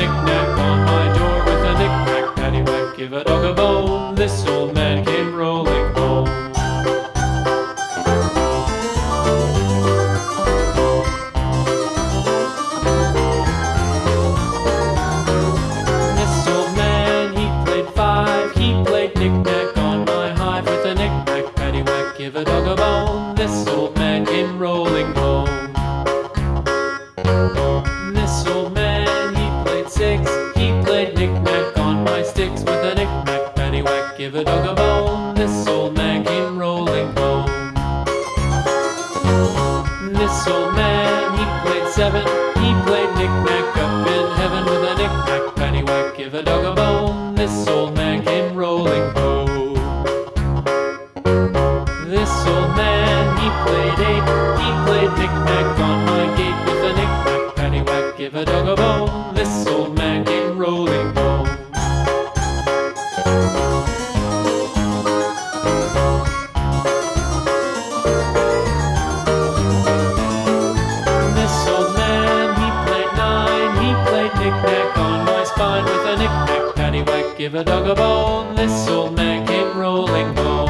knick-knack on my door with a knick-knack paddywhack. Give a dog a bone, this old man give a dog a bone, this old man came rolling home. This old man, he played seven, he played knick-knack up in heaven with a knick-knack pennywhack. Give a dog a bone, this old man came rolling home. This old man, he played eight, he played knick-knack on Give a dog a bone, this'll make him rolling bone.